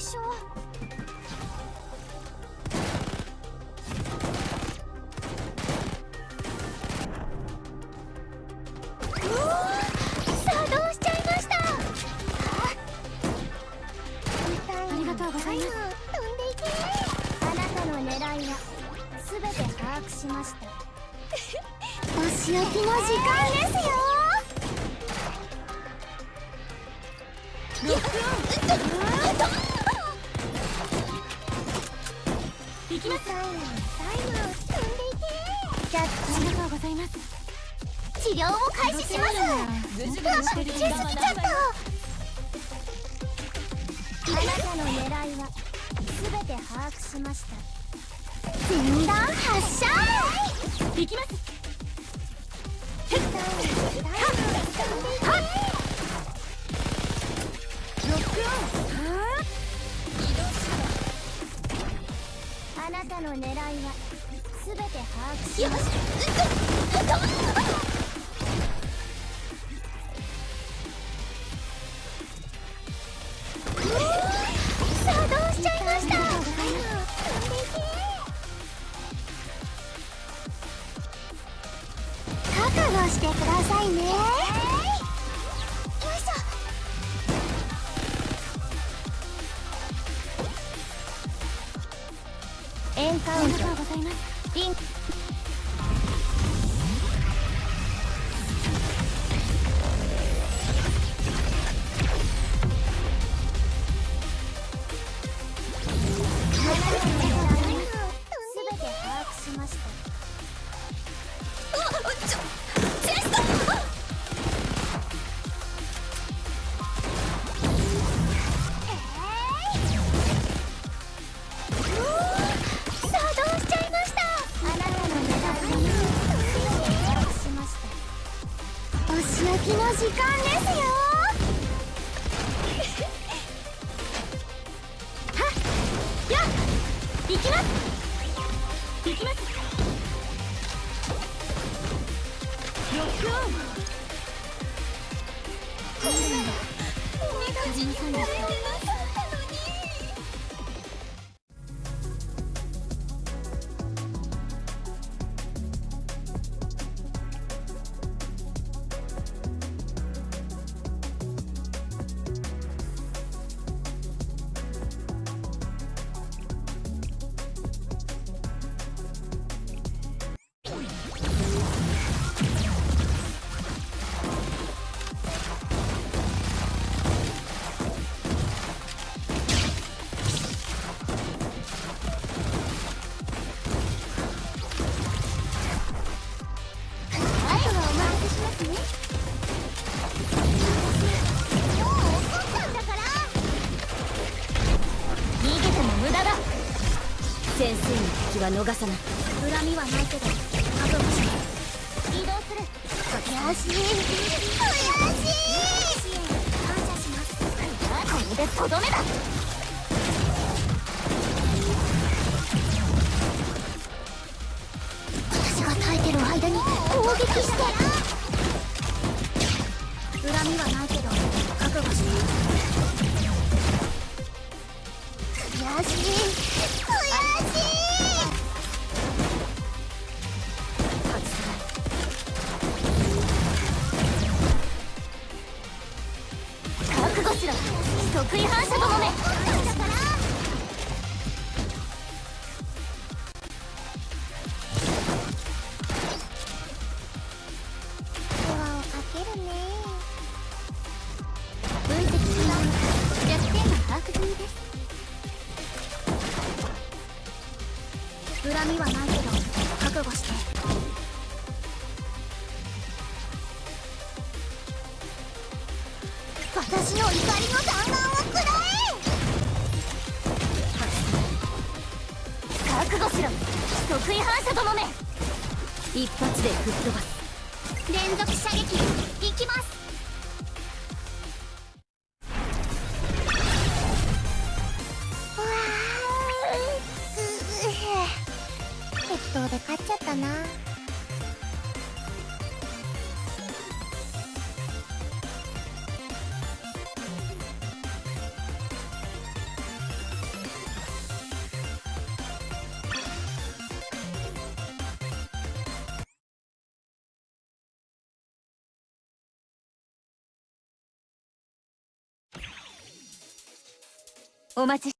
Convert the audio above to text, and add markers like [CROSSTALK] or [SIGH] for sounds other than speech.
初はしました。[LAUGHS] [LAUGHS] きますタイムタイム踏んでいけキャッチありがとうございます治療を開始しますうわ待ちすぎちゃっ。たあなたの狙いは全て把握しました前段発射行きますロックオンあなたの狙いは全て把握しよししてくださいねエンカウントございます。リンク時間ですよ。はっや行きます。行きます。ロックオンお願い先生の敵は逃さない。恨みはないけど覚悟し移動する悔しい悔しい感謝しますこれでとどめだ。私が耐えてる間に攻撃して。恨みはないけど覚悟して悔しい得意反射ともめ分析します弱点が把握済みです。恨みはないけど覚悟して。私の怒りの弾丸を覚悟しろ。得意反射ともめ一発で吹っ飛ばす連続射撃いきます適当で勝っちゃったなお待ち